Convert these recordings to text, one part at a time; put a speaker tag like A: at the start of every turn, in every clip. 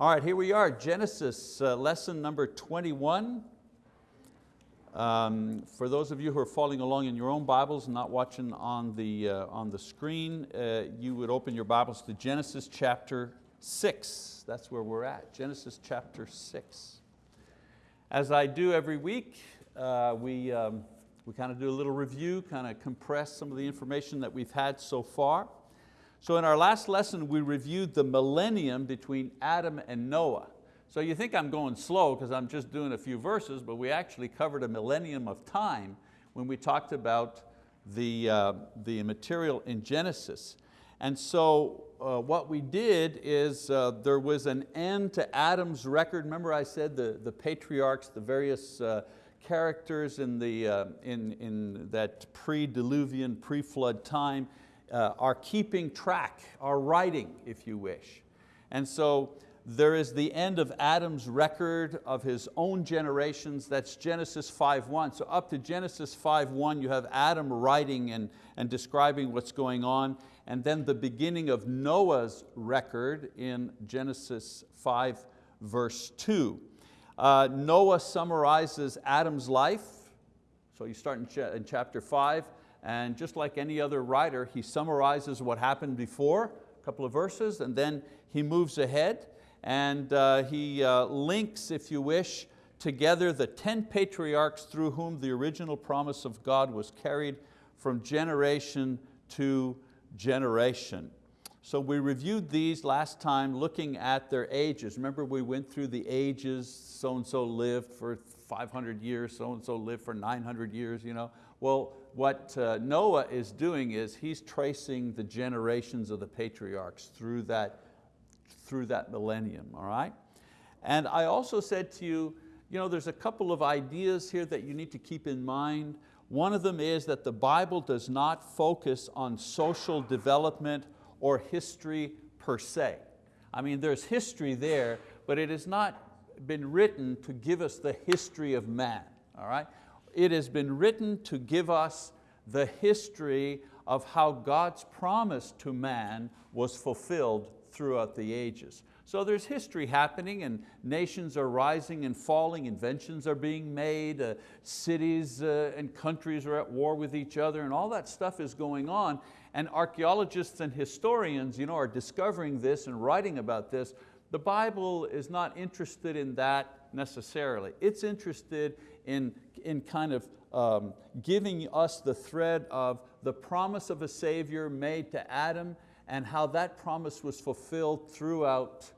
A: All right, here we are, Genesis uh, lesson number 21. Um, for those of you who are following along in your own Bibles and not watching on the, uh, on the screen, uh, you would open your Bibles to Genesis chapter 6. That's where we're at, Genesis chapter 6. As I do every week, uh, we, um, we kind of do a little review, kind of compress some of the information that we've had so far. So in our last lesson, we reviewed the millennium between Adam and Noah. So you think I'm going slow because I'm just doing a few verses, but we actually covered a millennium of time when we talked about the, uh, the material in Genesis. And so uh, what we did is uh, there was an end to Adam's record. Remember I said the, the patriarchs, the various uh, characters in, the, uh, in, in that pre-diluvian, pre-flood time uh, are keeping track, are writing, if you wish. And so there is the end of Adam's record of his own generations, that's Genesis 5.1. So up to Genesis 5.1 you have Adam writing and, and describing what's going on, and then the beginning of Noah's record in Genesis 5 verse 2. Uh, Noah summarizes Adam's life, so you start in, ch in chapter 5, and just like any other writer, he summarizes what happened before, a couple of verses, and then he moves ahead and uh, he uh, links, if you wish, together the 10 patriarchs through whom the original promise of God was carried from generation to generation. So we reviewed these last time looking at their ages. Remember we went through the ages, so-and-so lived for 500 years, so-and-so lived for 900 years. You know? Well, what uh, Noah is doing is he's tracing the generations of the patriarchs through that through that millennium, all right? And I also said to you, you know, there's a couple of ideas here that you need to keep in mind. One of them is that the Bible does not focus on social development or history per se. I mean, there's history there, but it has not been written to give us the history of man, all right? It has been written to give us the history of how God's promise to man was fulfilled throughout the ages. So there's history happening and nations are rising and falling, inventions are being made, uh, cities uh, and countries are at war with each other and all that stuff is going on. And archeologists and historians you know, are discovering this and writing about this. The Bible is not interested in that necessarily. It's interested in, in kind of um, giving us the thread of the promise of a Savior made to Adam and how that promise was fulfilled throughout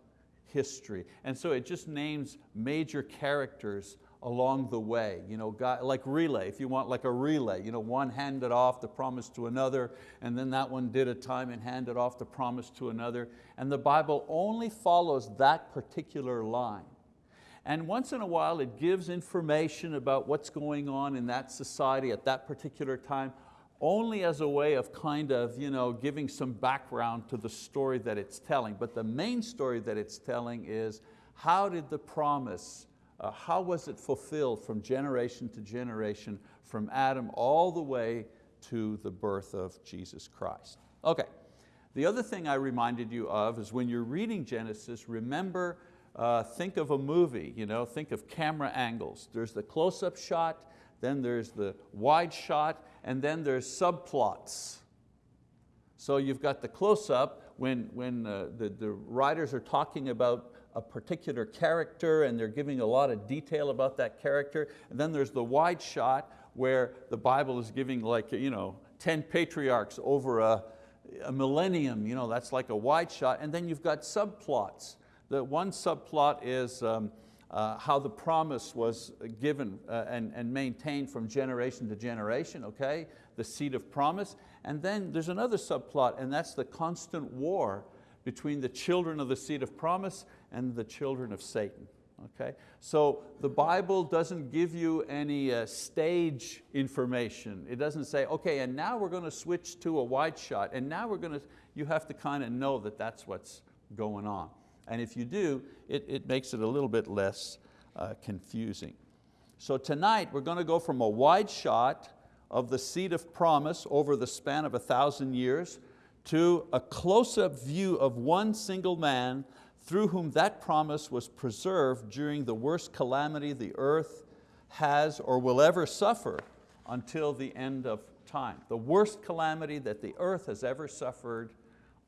A: history. And so it just names major characters along the way, you know, like relay, if you want like a relay, you know, one handed off the promise to another, and then that one did a time and handed off the promise to another. And the Bible only follows that particular line. And once in a while it gives information about what's going on in that society at that particular time, only as a way of kind of you know, giving some background to the story that it's telling. But the main story that it's telling is how did the promise, uh, how was it fulfilled from generation to generation, from Adam all the way to the birth of Jesus Christ. Okay, the other thing I reminded you of is when you're reading Genesis, remember, uh, think of a movie, you know, think of camera angles. There's the close-up shot, then there's the wide shot, and then there's subplots. So you've got the close-up when, when uh, the, the writers are talking about a particular character and they're giving a lot of detail about that character. And then there's the wide shot where the Bible is giving like you know, 10 patriarchs over a, a millennium, you know, that's like a wide shot. And then you've got subplots. The one subplot is um, uh, how the promise was given uh, and, and maintained from generation to generation, okay? The seed of promise. And then there's another subplot and that's the constant war between the children of the seed of promise and the children of Satan. Okay? So the Bible doesn't give you any uh, stage information. It doesn't say, okay, and now we're going to switch to a wide shot, and now we're going to, you have to kind of know that that's what's going on. And if you do, it, it makes it a little bit less uh, confusing. So tonight we're going to go from a wide shot of the seed of promise over the span of a thousand years to a close-up view of one single man through whom that promise was preserved during the worst calamity the earth has or will ever suffer until the end of time. The worst calamity that the earth has ever suffered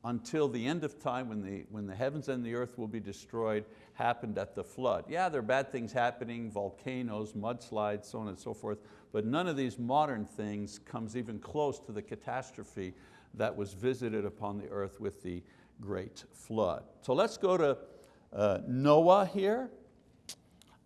A: until the end of time when the, when the heavens and the earth will be destroyed happened at the flood. Yeah, there are bad things happening, volcanoes, mudslides, so on and so forth, but none of these modern things comes even close to the catastrophe that was visited upon the earth with the great flood. So let's go to uh, Noah here.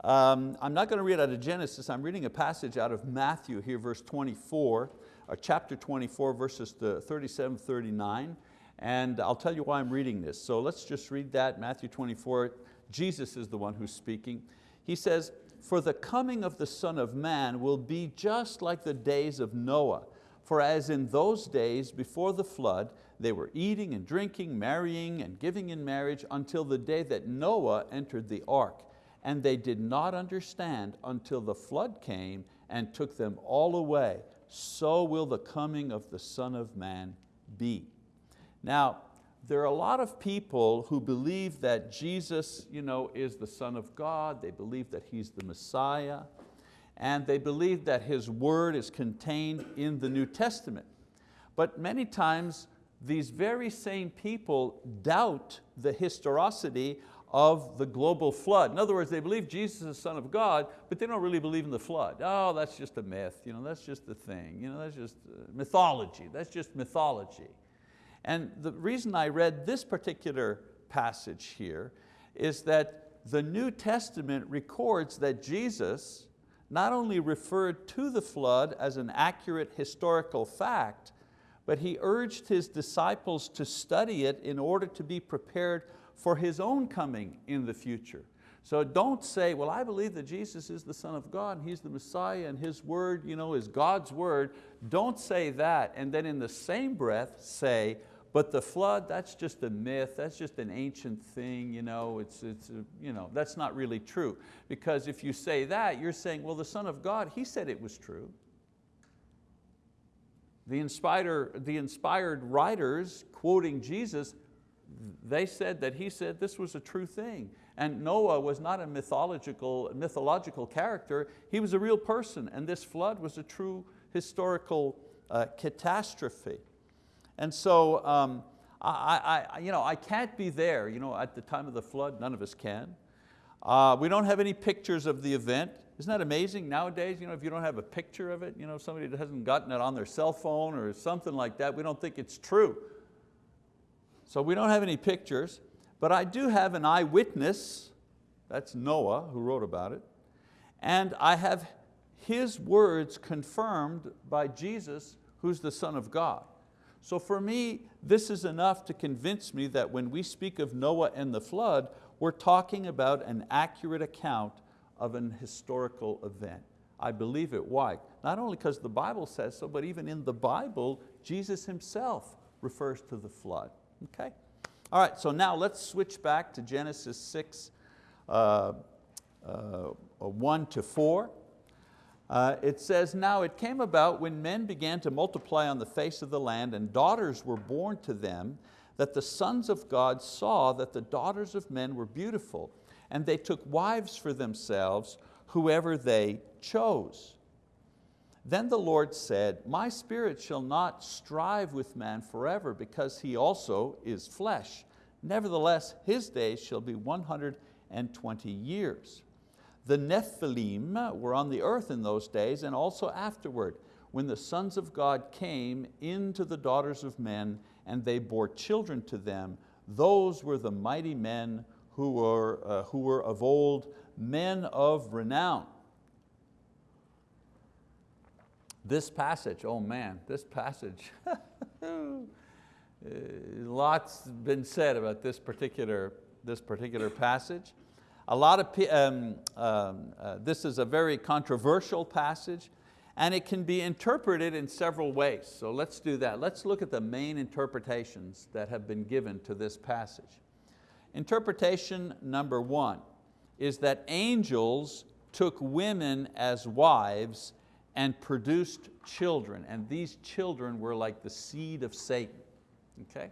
A: Um, I'm not going to read out of Genesis, I'm reading a passage out of Matthew here, verse 24, or chapter 24, verses 37, 39. And I'll tell you why I'm reading this. So let's just read that, Matthew 24. Jesus is the one who's speaking. He says, for the coming of the Son of Man will be just like the days of Noah. For as in those days before the flood, they were eating and drinking, marrying and giving in marriage until the day that Noah entered the ark. And they did not understand until the flood came and took them all away. So will the coming of the Son of Man be. Now, there are a lot of people who believe that Jesus you know, is the Son of God, they believe that He's the Messiah, and they believe that His word is contained in the New Testament. But many times these very same people doubt the historicity of the global flood. In other words, they believe Jesus is the Son of God, but they don't really believe in the flood. Oh, that's just a myth, you know, that's just a thing, you know, that's just uh, mythology, that's just mythology. And the reason I read this particular passage here is that the New Testament records that Jesus not only referred to the flood as an accurate historical fact, but He urged His disciples to study it in order to be prepared for His own coming in the future. So don't say, well, I believe that Jesus is the Son of God and He's the Messiah and His word you know, is God's word. Don't say that and then in the same breath say, but the flood, that's just a myth, that's just an ancient thing, you know, it's, it's, you know, that's not really true. Because if you say that, you're saying, well, the Son of God, He said it was true. The inspired, the inspired writers quoting Jesus, they said that he said this was a true thing. And Noah was not a mythological, mythological character, he was a real person and this flood was a true historical uh, catastrophe. And so um, I, I, you know, I can't be there you know, at the time of the flood, none of us can. Uh, we don't have any pictures of the event. Isn't that amazing? Nowadays, you know, if you don't have a picture of it, you know, somebody hasn't gotten it on their cell phone or something like that, we don't think it's true. So we don't have any pictures, but I do have an eyewitness, that's Noah who wrote about it, and I have his words confirmed by Jesus, who's the Son of God. So for me, this is enough to convince me that when we speak of Noah and the flood, we're talking about an accurate account of an historical event. I believe it, why? Not only because the Bible says so, but even in the Bible, Jesus himself refers to the flood, okay? All right, so now let's switch back to Genesis 6, uh, uh, 1 to 4. Uh, it says, now it came about when men began to multiply on the face of the land and daughters were born to them, that the sons of God saw that the daughters of men were beautiful, and they took wives for themselves, whoever they chose. Then the Lord said, my spirit shall not strive with man forever, because he also is flesh. Nevertheless, his days shall be 120 years. The Nephilim were on the earth in those days and also afterward, when the sons of God came into the daughters of men and they bore children to them. Those were the mighty men who were, uh, who were of old, men of renown. This passage, oh man, this passage, lots been said about this particular, this particular passage. A lot of, um, um, uh, this is a very controversial passage and it can be interpreted in several ways. So let's do that. Let's look at the main interpretations that have been given to this passage. Interpretation number one is that angels took women as wives and produced children, and these children were like the seed of Satan. Okay?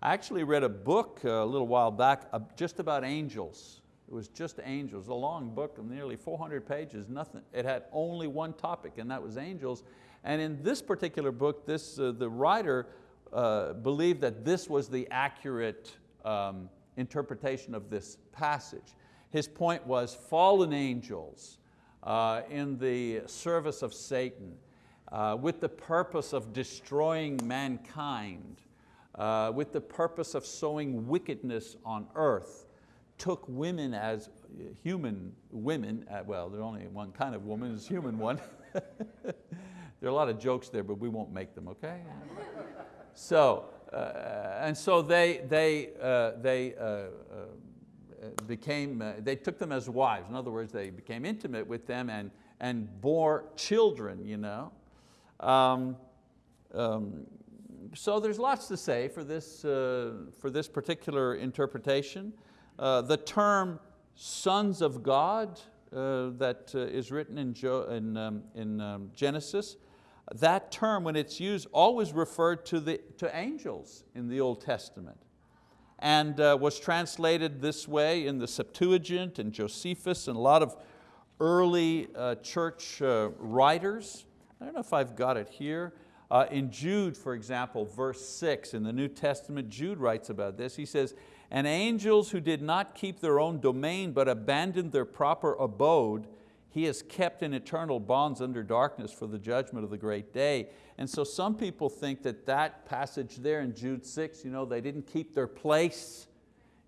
A: I actually read a book uh, a little while back uh, just about angels. It was just angels, a long book, of nearly 400 pages, nothing. It had only one topic and that was angels. And in this particular book, this, uh, the writer uh, believed that this was the accurate um, interpretation of this passage. His point was fallen angels uh, in the service of Satan uh, with the purpose of destroying mankind, uh, with the purpose of sowing wickedness on earth, took women as human women, uh, well, there's only one kind of woman, is human one. there are a lot of jokes there, but we won't make them, okay? so, uh, and so they, they, uh, they uh, uh, became, uh, they took them as wives. In other words, they became intimate with them and, and bore children. You know? Um, um, so there's lots to say for this, uh, for this particular interpretation. Uh, the term sons of God uh, that uh, is written in, jo in, um, in um, Genesis, that term when it's used always referred to, the, to angels in the Old Testament and uh, was translated this way in the Septuagint and Josephus and a lot of early uh, church uh, writers. I don't know if I've got it here. In Jude, for example, verse six in the New Testament, Jude writes about this. He says, and angels who did not keep their own domain but abandoned their proper abode, he has kept in eternal bonds under darkness for the judgment of the great day. And so some people think that that passage there in Jude 6, you know, they didn't keep their place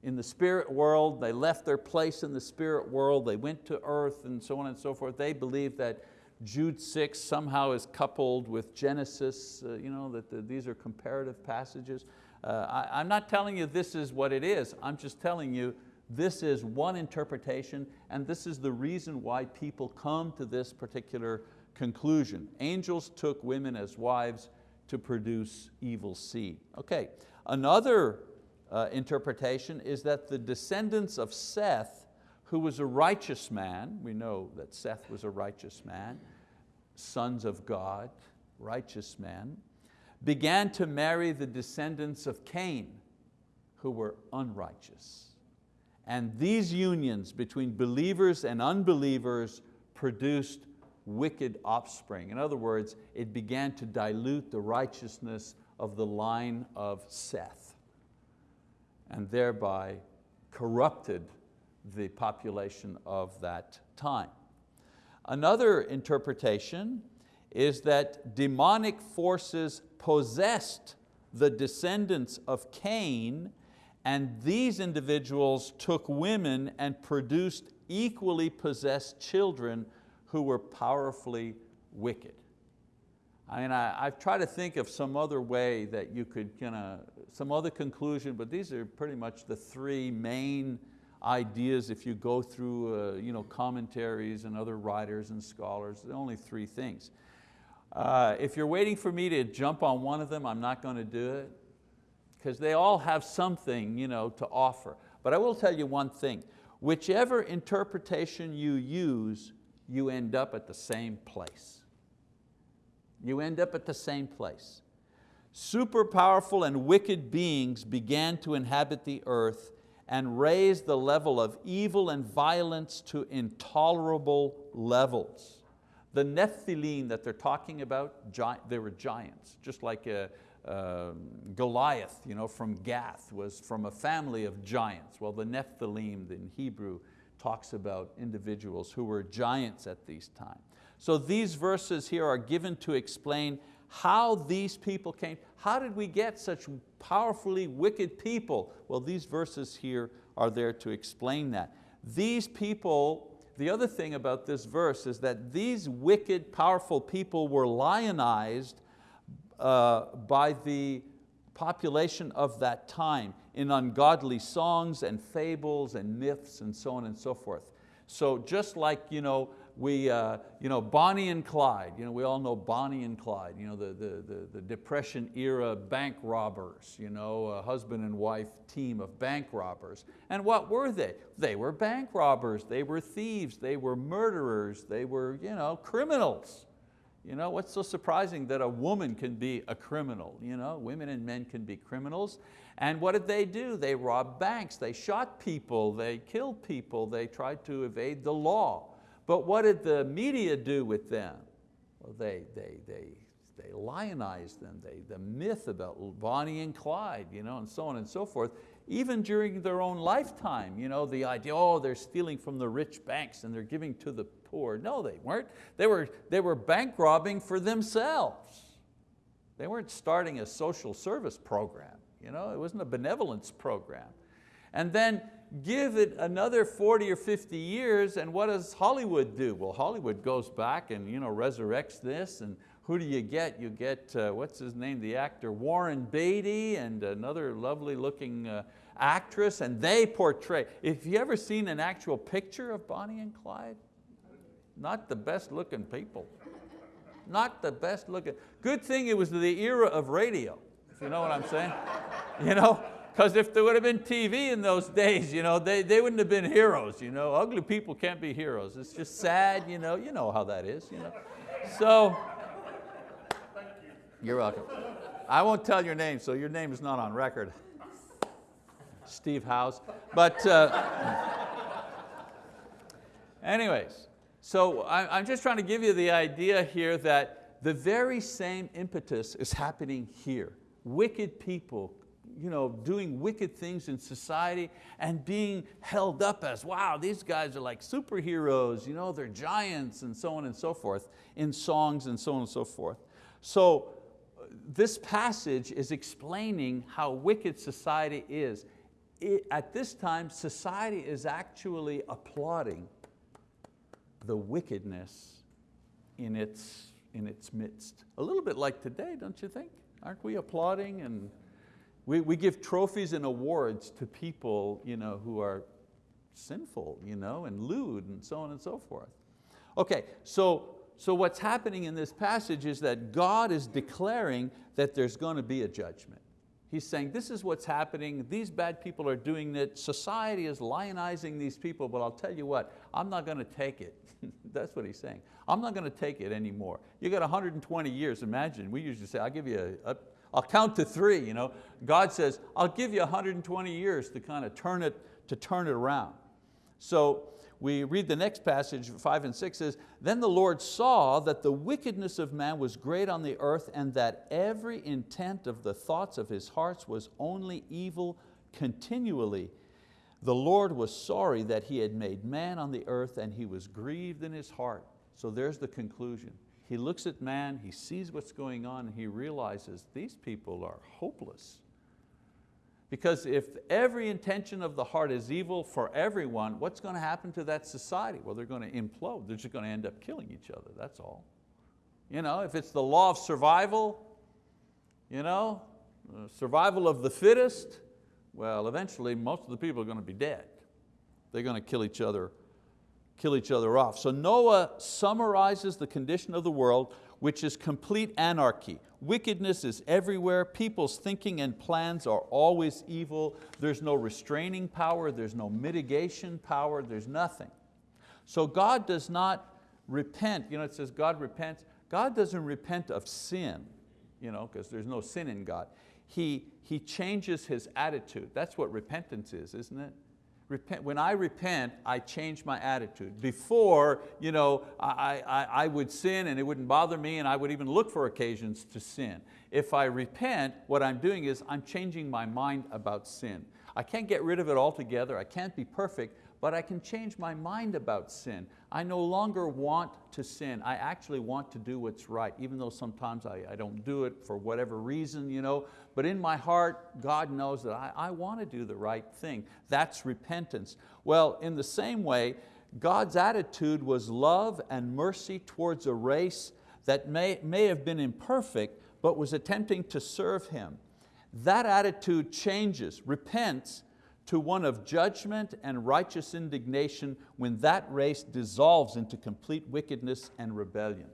A: in the spirit world, they left their place in the spirit world, they went to earth and so on and so forth. They believe that Jude 6 somehow is coupled with Genesis, uh, you know, that the, these are comparative passages. Uh, I, I'm not telling you this is what it is, I'm just telling you this is one interpretation and this is the reason why people come to this particular conclusion. Angels took women as wives to produce evil seed. Okay, another uh, interpretation is that the descendants of Seth, who was a righteous man, we know that Seth was a righteous man, sons of God, righteous men, began to marry the descendants of Cain, who were unrighteous. And these unions between believers and unbelievers produced wicked offspring. In other words, it began to dilute the righteousness of the line of Seth and thereby corrupted the population of that time. Another interpretation is that demonic forces possessed the descendants of Cain and these individuals took women and produced equally possessed children who were powerfully wicked. I mean, I, have tried to think of some other way that you could, kind of, some other conclusion, but these are pretty much the three main ideas if you go through uh, you know, commentaries and other writers and scholars, only three things. Uh, if you're waiting for me to jump on one of them, I'm not going to do it because they all have something you know, to offer. But I will tell you one thing, whichever interpretation you use, you end up at the same place. You end up at the same place. Super powerful and wicked beings began to inhabit the earth and raised the level of evil and violence to intolerable levels. The Nephilim that they're talking about, they were giants, just like a, uh, Goliath you know, from Gath was from a family of giants. Well, the Nephilim in Hebrew talks about individuals who were giants at these times. So these verses here are given to explain how these people came. How did we get such powerfully wicked people? Well, these verses here are there to explain that. These people, the other thing about this verse is that these wicked, powerful people were lionized uh, by the population of that time in ungodly songs and fables and myths and so on and so forth. So just like you know, we, uh, you know, Bonnie and Clyde, you know, we all know Bonnie and Clyde, you know, the, the, the, the Depression era bank robbers, you know, a husband and wife team of bank robbers. And what were they? They were bank robbers, they were thieves, they were murderers, they were you know, criminals. You know, what's so surprising that a woman can be a criminal? You know, women and men can be criminals. And what did they do? They robbed banks, they shot people, they killed people, they tried to evade the law. But what did the media do with them? Well, they, they, they, they lionized them, they, the myth about Bonnie and Clyde, you know, and so on and so forth even during their own lifetime, you know, the idea, oh, they're stealing from the rich banks and they're giving to the poor. No, they weren't. They were, they were bank robbing for themselves. They weren't starting a social service program. You know, it wasn't a benevolence program. And then give it another 40 or 50 years and what does Hollywood do? Well, Hollywood goes back and you know, resurrects this and who do you get? You get, uh, what's his name, the actor, Warren Beatty and another lovely looking uh, actress and they portray. If you ever seen an actual picture of Bonnie and Clyde, not the best looking people. Not the best looking. Good thing it was the era of radio, if you know what I'm saying. You know, because if there would have been TV in those days, you know, they, they wouldn't have been heroes. You know? Ugly people can't be heroes. It's just sad, you know, you know how that is. You know? So, you're welcome. I won't tell your name, so your name is not on record. Steve House. But uh, anyways, so I'm just trying to give you the idea here that the very same impetus is happening here. Wicked people you know, doing wicked things in society and being held up as, wow, these guys are like superheroes, you know, they're giants and so on and so forth in songs and so on and so forth. So uh, this passage is explaining how wicked society is it, at this time, society is actually applauding the wickedness in its, in its midst. A little bit like today, don't you think? Aren't we applauding and we, we give trophies and awards to people you know, who are sinful you know, and lewd and so on and so forth. Okay, so, so what's happening in this passage is that God is declaring that there's going to be a judgment. He's saying, this is what's happening, these bad people are doing it, society is lionizing these people, but I'll tell you what, I'm not going to take it. That's what he's saying. I'm not going to take it anymore. You got 120 years, imagine, we usually say, I'll give you a, a I'll count to three. You know? God says, I'll give you 120 years to kind of turn it, to turn it around. So we read the next passage, five and six says, Then the Lord saw that the wickedness of man was great on the earth and that every intent of the thoughts of his hearts was only evil continually. The Lord was sorry that he had made man on the earth and he was grieved in his heart. So there's the conclusion. He looks at man, he sees what's going on and he realizes these people are hopeless. Because if every intention of the heart is evil for everyone, what's going to happen to that society? Well, they're going to implode. They're just going to end up killing each other, that's all. You know, if it's the law of survival, you know, uh, survival of the fittest, well, eventually most of the people are going to be dead. They're going to kill each other, kill each other off. So Noah summarizes the condition of the world, which is complete anarchy. Wickedness is everywhere. People's thinking and plans are always evil. There's no restraining power, there's no mitigation power, there's nothing. So God does not repent. You know, it says God repents. God doesn't repent of sin, you know, because there's no sin in God. He, he changes His attitude. That's what repentance is, isn't it? Repent, when I repent, I change my attitude. Before, you know, I, I, I would sin and it wouldn't bother me and I would even look for occasions to sin. If I repent, what I'm doing is I'm changing my mind about sin. I can't get rid of it altogether, I can't be perfect, but I can change my mind about sin. I no longer want to sin. I actually want to do what's right, even though sometimes I, I don't do it for whatever reason, you know, but in my heart, God knows that I, I want to do the right thing. That's repentance. Well, in the same way, God's attitude was love and mercy towards a race that may, may have been imperfect, but was attempting to serve Him. That attitude changes, repents, to one of judgment and righteous indignation when that race dissolves into complete wickedness and rebellion.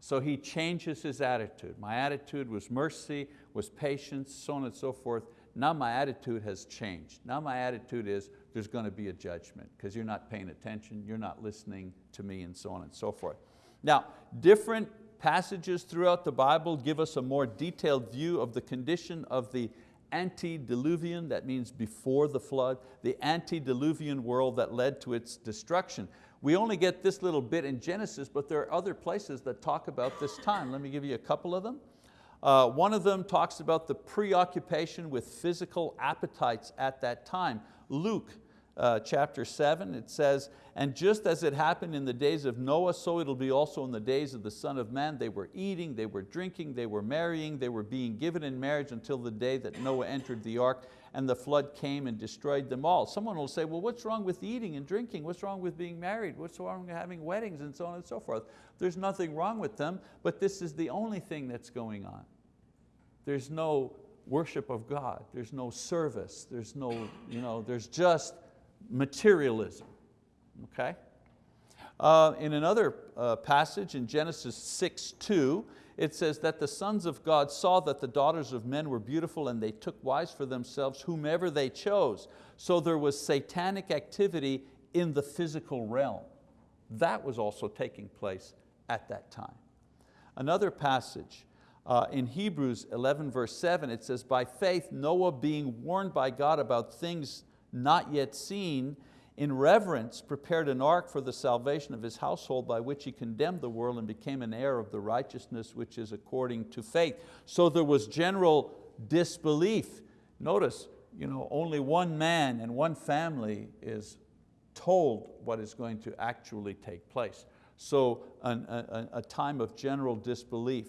A: So he changes his attitude. My attitude was mercy, was patience, so on and so forth. Now my attitude has changed. Now my attitude is there's going to be a judgment because you're not paying attention, you're not listening to me and so on and so forth. Now, different passages throughout the Bible give us a more detailed view of the condition of the antediluvian, that means before the flood, the antediluvian world that led to its destruction. We only get this little bit in Genesis, but there are other places that talk about this time. Let me give you a couple of them. Uh, one of them talks about the preoccupation with physical appetites at that time. Luke uh, chapter seven, it says, and just as it happened in the days of Noah, so it'll be also in the days of the Son of Man. They were eating, they were drinking, they were marrying, they were being given in marriage until the day that Noah entered the ark and the flood came and destroyed them all. Someone will say, well, what's wrong with eating and drinking? What's wrong with being married? What's wrong with having weddings and so on and so forth? There's nothing wrong with them, but this is the only thing that's going on. There's no worship of God. There's no service. There's no, you know, there's just materialism, okay? Uh, in another uh, passage in Genesis 6, 2, it says that the sons of God saw that the daughters of men were beautiful and they took wives for themselves whomever they chose. So there was satanic activity in the physical realm. That was also taking place at that time. Another passage uh, in Hebrews 11 verse 7, it says, by faith Noah being warned by God about things not yet seen, in reverence prepared an ark for the salvation of his household by which he condemned the world and became an heir of the righteousness which is according to faith. So there was general disbelief. Notice, you know, only one man and one family is told what is going to actually take place. So an, a, a, time of general disbelief.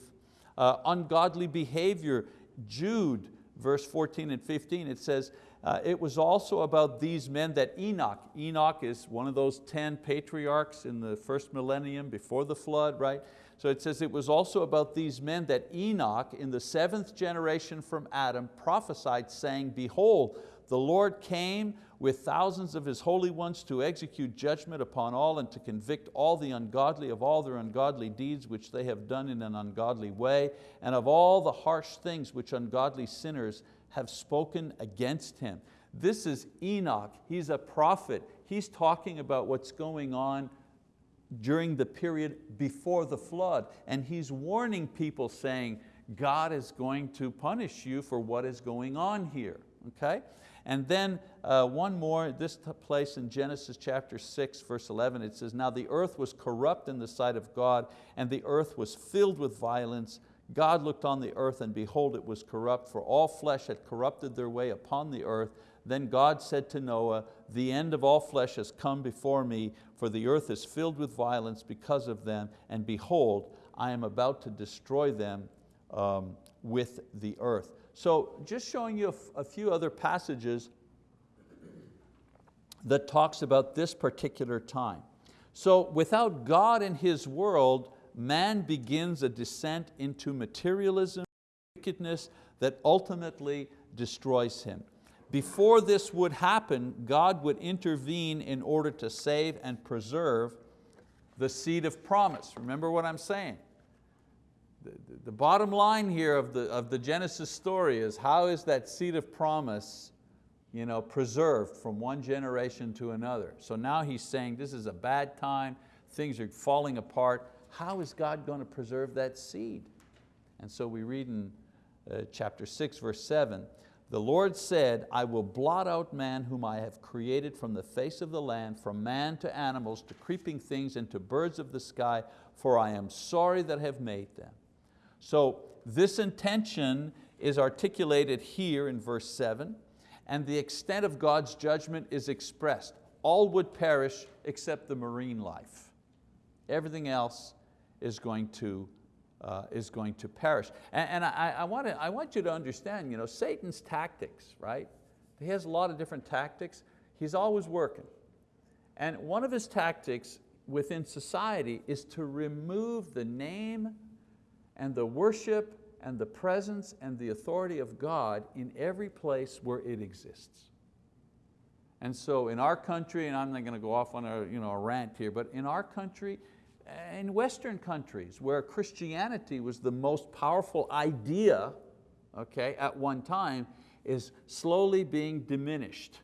A: Uh, ungodly behavior, Jude verse 14 and 15, it says, uh, it was also about these men that Enoch, Enoch is one of those 10 patriarchs in the first millennium before the flood, right? So it says it was also about these men that Enoch in the seventh generation from Adam prophesied saying, behold, the Lord came with thousands of His holy ones to execute judgment upon all and to convict all the ungodly of all their ungodly deeds which they have done in an ungodly way and of all the harsh things which ungodly sinners have spoken against Him. This is Enoch, he's a prophet. He's talking about what's going on during the period before the flood. And he's warning people saying, God is going to punish you for what is going on here, okay? And then uh, one more, this place in Genesis chapter 6, verse 11, it says, Now the earth was corrupt in the sight of God, and the earth was filled with violence. God looked on the earth, and behold, it was corrupt, for all flesh had corrupted their way upon the earth. Then God said to Noah, the end of all flesh has come before me, for the earth is filled with violence because of them, and behold, I am about to destroy them um, with the earth. So just showing you a, few other passages that talks about this particular time. So without God in His world, man begins a descent into materialism, wickedness that ultimately destroys him. Before this would happen, God would intervene in order to save and preserve the seed of promise. Remember what I'm saying? the, the bottom line here of the, of the Genesis story is how is that seed of promise you know, preserved from one generation to another. So now he's saying this is a bad time, things are falling apart. How is God going to preserve that seed? And so we read in uh, chapter six, verse seven, the Lord said, I will blot out man whom I have created from the face of the land, from man to animals, to creeping things, and to birds of the sky, for I am sorry that I have made them. So this intention is articulated here in verse seven, and the extent of God's judgment is expressed. All would perish except the marine life. Everything else is going to, uh, is going to perish. And, and I, I, want to, I want you to understand, you know, Satan's tactics, right? He has a lot of different tactics. He's always working. And one of his tactics within society is to remove the name and the worship and the presence and the authority of God in every place where it exists. And so in our country, and I'm not going to go off on a, you know, a rant here, but in our country, in Western countries where Christianity was the most powerful idea okay, at one time, is slowly being diminished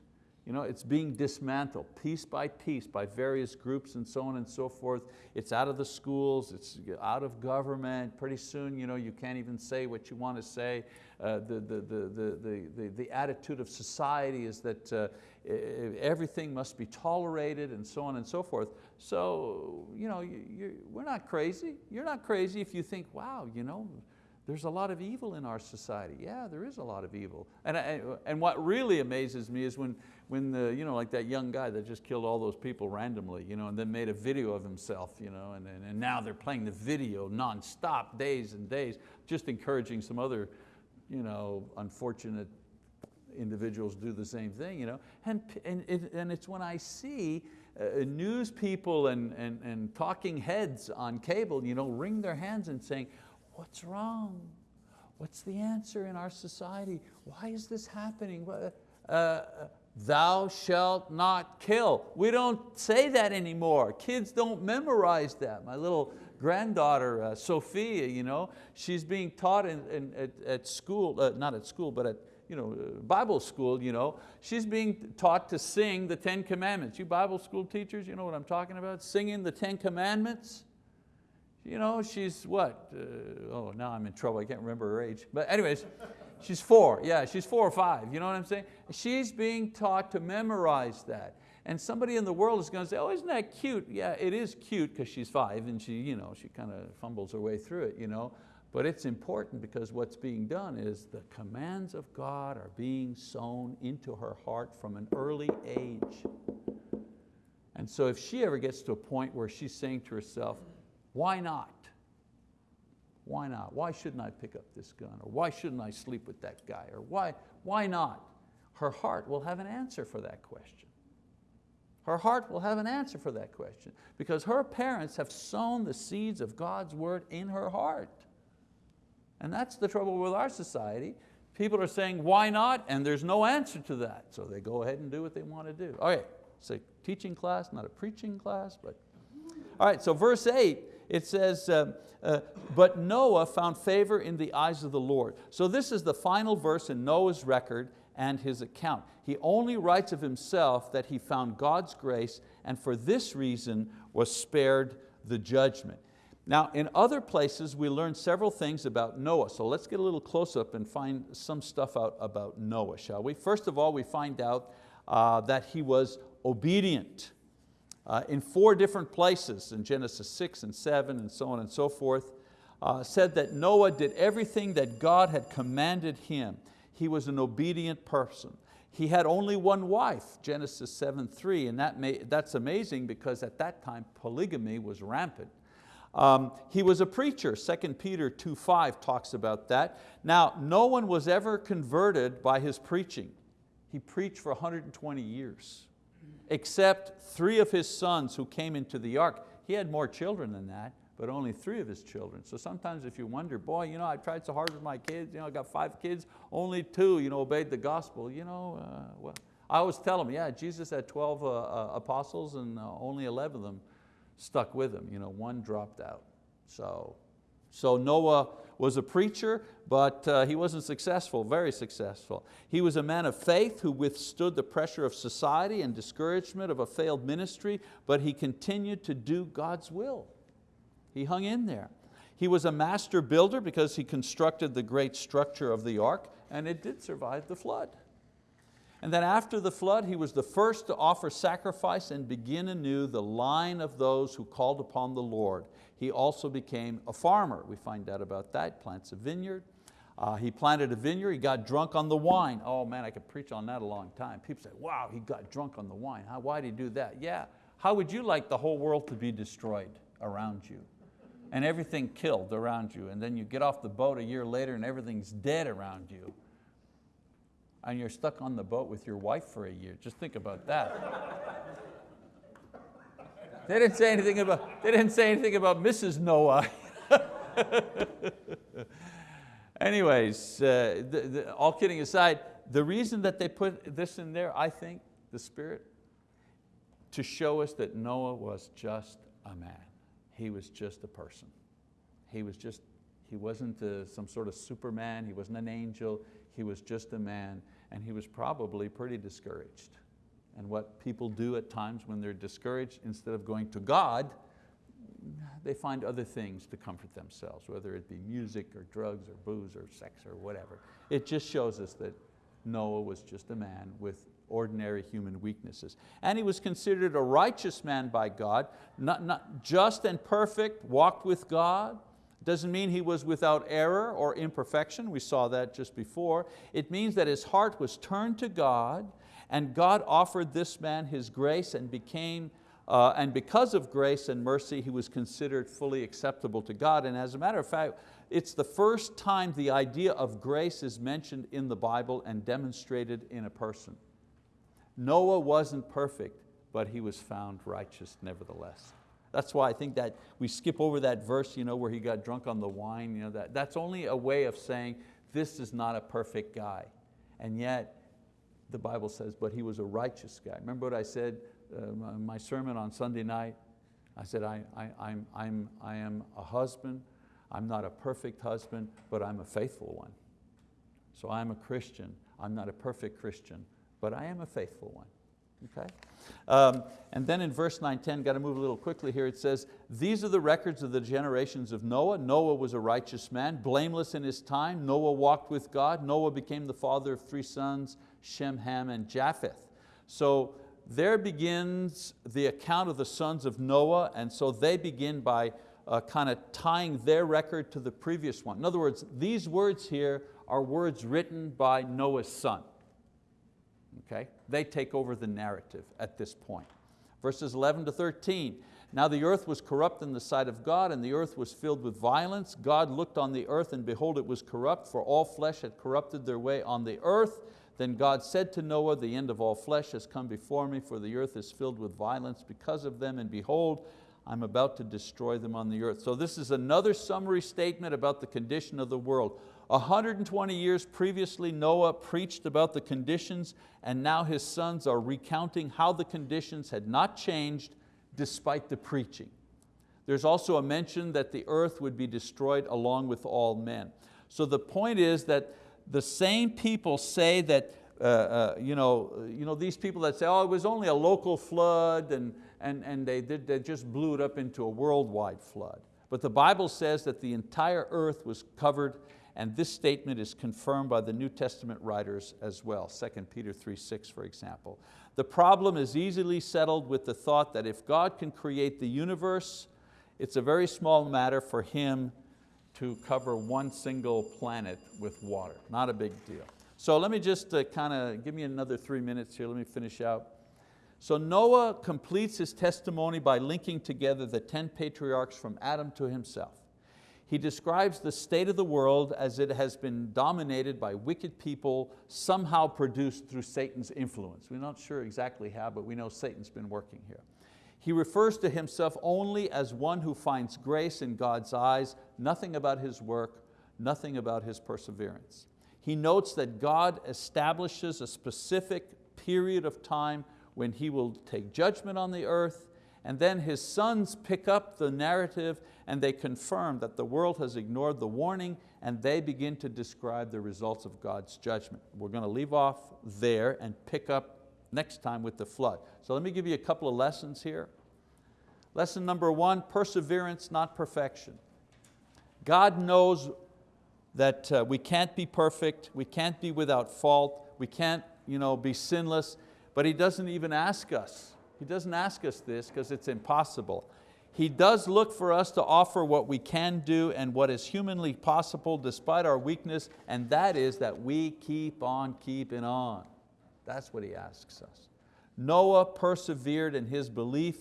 A: You know, it's being dismantled piece by piece by various groups and so on and so forth. It's out of the schools, it's out of government. Pretty soon you, know, you can't even say what you want to say. Uh, the, the, the, the, the, attitude of society is that uh, everything must be tolerated and so on and so forth. So you know, you, we're not crazy. You're not crazy if you think, wow, you know, there's a lot of evil in our society. Yeah, there is a lot of evil. And, and what really amazes me is when, when the, you know, like that young guy that just killed all those people randomly, you know, and then made a video of himself, you know, and, and, and now they're playing the video non-stop, days and days, just encouraging some other you know, unfortunate individuals to do the same thing. You know? and, and, and it's when I see uh, news people and, and, and talking heads on cable you know, wring their hands and saying, what's wrong? What's the answer in our society? Why is this happening? Uh, thou shalt not kill. We don't say that anymore. Kids don't memorize that. My little granddaughter, uh, Sophia, you know, she's being taught in, in at, at, school, uh, not at school, but at you know, uh, Bible school, you know, she's being taught to sing the Ten Commandments. You Bible school teachers, you know what I'm talking about? Singing the Ten Commandments. You know, she's what? Uh, oh, now I'm in trouble, I can't remember her age. But anyways, she's four, yeah, she's four or five, you know what I'm saying? She's being taught to memorize that. And somebody in the world is going to say, oh, isn't that cute? Yeah, it is cute because she's five and she, you know, she kind of fumbles her way through it. You know? But it's important because what's being done is the commands of God are being sown into her heart from an early age. And so if she ever gets to a point where she's saying to herself, why not? Why not? Why shouldn't I pick up this gun? Or why shouldn't I sleep with that guy? Or why, why not? Her heart will have an answer for that question. Her heart will have an answer for that question because her parents have sown the seeds of God's word in her heart. And that's the trouble with our society. People are saying, why not? And there's no answer to that. So they go ahead and do what they want to do. Okay, it's a teaching class, not a preaching class, but. All right, so verse eight, it says, uh, uh, but Noah found favor in the eyes of the Lord. So this is the final verse in Noah's record and his account. He only writes of himself that he found God's grace and for this reason was spared the judgment. Now in other places we learn several things about Noah, so let's get a little close up and find some stuff out about Noah, shall we? First of all, we find out uh, that he was obedient. Uh, in four different places, in Genesis 6 and 7 and so on and so forth, uh, said that Noah did everything that God had commanded him he was an obedient person. He had only one wife, Genesis 7, 3, and that may, that's amazing because at that time polygamy was rampant. Um, he was a preacher, 2 Peter 2.5 talks about that. Now, no one was ever converted by his preaching. He preached for 120 years, except three of his sons who came into the ark. He had more children than that, but only three of his children. So sometimes if you wonder, boy, you know, I tried so hard with my kids, you know, I got five kids, only two you know, obeyed the gospel. You know, uh, well, I always tell them, yeah, Jesus had 12 uh, uh, apostles and uh, only 11 of them stuck with him. You know, one dropped out. So, so Noah was a preacher, but uh, he wasn't successful, very successful. He was a man of faith who withstood the pressure of society and discouragement of a failed ministry, but he continued to do God's will. He hung in there. He was a master builder because he constructed the great structure of the ark and it did survive the flood. And then after the flood, he was the first to offer sacrifice and begin anew the line of those who called upon the Lord. He also became a farmer. We find out about that, plants a vineyard. Uh, he planted a vineyard, he got drunk on the wine. Oh man, I could preach on that a long time. People say, wow, he got drunk on the wine. How, why did he do that? Yeah, how would you like the whole world to be destroyed around you? and everything killed around you. And then you get off the boat a year later and everything's dead around you. And you're stuck on the boat with your wife for a year. Just think about that. they didn't say anything about, they didn't say anything about Mrs. Noah. Anyways, uh, the, the, all kidding aside, the reason that they put this in there, I think, the Spirit, to show us that Noah was just a man. He was just a person. He was just, he wasn't a, some sort of superman, he wasn't an angel, he was just a man, and he was probably pretty discouraged. and what people do at times when they're discouraged, instead of going to God, they find other things to comfort themselves, whether it be music or drugs or booze or sex or whatever. It just shows us that Noah was just a man with ordinary human weaknesses. And he was considered a righteous man by God, not, not just and perfect, walked with God. Doesn't mean he was without error or imperfection, we saw that just before. It means that his heart was turned to God and God offered this man His grace and became uh, and because of grace and mercy, he was considered fully acceptable to God. And as a matter of fact, it's the first time the idea of grace is mentioned in the Bible and demonstrated in a person. Noah wasn't perfect, but he was found righteous nevertheless. That's why I think that we skip over that verse you know, where he got drunk on the wine. You know, that, that's only a way of saying this is not a perfect guy. And yet, the Bible says, but he was a righteous guy. Remember what I said, uh, my sermon on Sunday night? I said, I, I, I'm, I'm, I am a husband, I'm not a perfect husband, but I'm a faithful one. So I'm a Christian, I'm not a perfect Christian, but I am a faithful one. Okay? Um, and then in verse 9, 10, got to move a little quickly here, it says, these are the records of the generations of Noah. Noah was a righteous man, blameless in his time. Noah walked with God. Noah became the father of three sons, Shem, Ham, and Japheth. So there begins the account of the sons of Noah, and so they begin by uh, kind of tying their record to the previous one. In other words, these words here are words written by Noah's son. Okay? They take over the narrative at this point. Verses 11 to 13, now the earth was corrupt in the sight of God, and the earth was filled with violence. God looked on the earth, and behold, it was corrupt, for all flesh had corrupted their way on the earth. Then God said to Noah, the end of all flesh has come before me, for the earth is filled with violence because of them, and behold, I'm about to destroy them on the earth. So this is another summary statement about the condition of the world. 120 years previously, Noah preached about the conditions and now his sons are recounting how the conditions had not changed despite the preaching. There's also a mention that the earth would be destroyed along with all men. So the point is that the same people say that, uh, uh, you, know, you know, these people that say, oh, it was only a local flood and, and, and they, did, they just blew it up into a worldwide flood. But the Bible says that the entire earth was covered and this statement is confirmed by the New Testament writers as well, 2 Peter 3, 6 for example. The problem is easily settled with the thought that if God can create the universe, it's a very small matter for Him to cover one single planet with water, not a big deal. So let me just uh, kind of, give me another three minutes here, let me finish out. So Noah completes his testimony by linking together the 10 patriarchs from Adam to himself he describes the state of the world as it has been dominated by wicked people, somehow produced through Satan's influence. We're not sure exactly how, but we know Satan's been working here. He refers to himself only as one who finds grace in God's eyes, nothing about his work, nothing about his perseverance. He notes that God establishes a specific period of time when He will take judgment on the earth and then his sons pick up the narrative and they confirm that the world has ignored the warning and they begin to describe the results of God's judgment. We're going to leave off there and pick up next time with the flood. So let me give you a couple of lessons here. Lesson number one, perseverance, not perfection. God knows that uh, we can't be perfect, we can't be without fault, we can't you know, be sinless, but He doesn't even ask us he doesn't ask us this because it's impossible. He does look for us to offer what we can do and what is humanly possible despite our weakness, and that is that we keep on keeping on. That's what He asks us. Noah persevered in his belief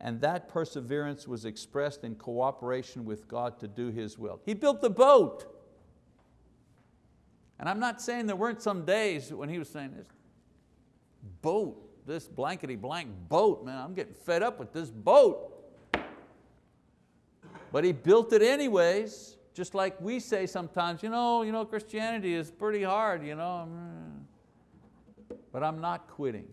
A: and that perseverance was expressed in cooperation with God to do His will. He built the boat. And I'm not saying there weren't some days when he was saying this, boat, this blankety blank boat, man, I'm getting fed up with this boat. But he built it anyways, just like we say sometimes, you know, you know Christianity is pretty hard, you know. But I'm not quitting.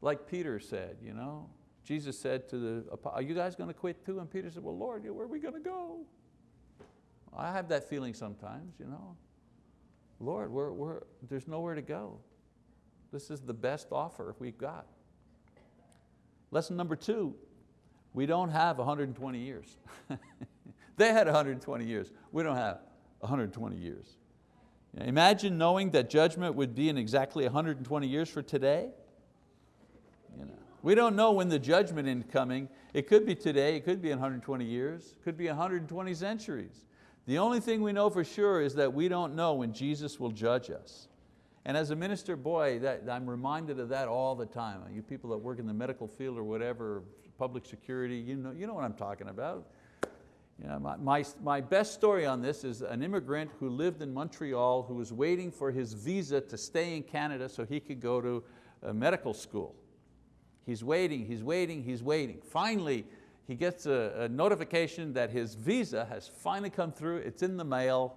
A: Like Peter said, you know. Jesus said to the, are you guys going to quit too? And Peter said, well Lord, where are we going to go? I have that feeling sometimes, you know. Lord, we're, we're, there's nowhere to go. This is the best offer we've got. Lesson number two, we don't have 120 years. they had 120 years. We don't have 120 years. Imagine knowing that judgment would be in exactly 120 years for today. You know, we don't know when the judgment is coming. It could be today, it could be in 120 years, it could be 120 centuries. The only thing we know for sure is that we don't know when Jesus will judge us. And as a minister, boy, that, I'm reminded of that all the time. You people that work in the medical field or whatever, public security, you know, you know what I'm talking about. You know, my, my, my best story on this is an immigrant who lived in Montreal who was waiting for his visa to stay in Canada so he could go to medical school. He's waiting, he's waiting, he's waiting. Finally, he gets a, a notification that his visa has finally come through, it's in the mail,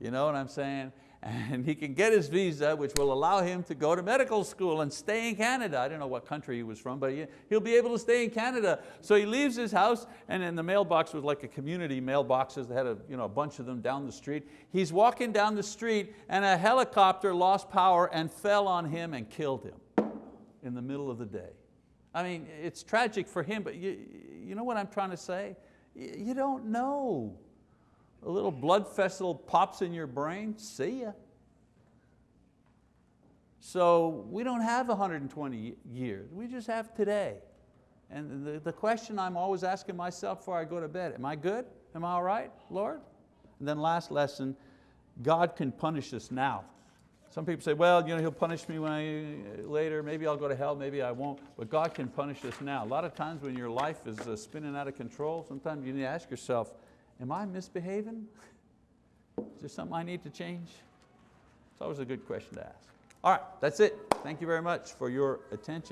A: you know what I'm saying? And he can get his visa, which will allow him to go to medical school and stay in Canada. I don't know what country he was from, but he'll be able to stay in Canada. So he leaves his house, and in the mailbox was like a community mailboxes, they had a, you know, a bunch of them down the street. He's walking down the street, and a helicopter lost power and fell on him and killed him in the middle of the day. I mean, it's tragic for him, but you, you know what I'm trying to say? You don't know a little blood vessel pops in your brain, see ya. So we don't have 120 years, we just have today. And the, the question I'm always asking myself before I go to bed, am I good? Am I all right, Lord? And then last lesson, God can punish us now. Some people say, well, you know, He'll punish me when I, later, maybe I'll go to hell, maybe I won't, but God can punish us now. A lot of times when your life is uh, spinning out of control, sometimes you need to ask yourself, am I misbehaving? Is there something I need to change? It's always a good question to ask. All right, that's it. Thank you very much for your attention.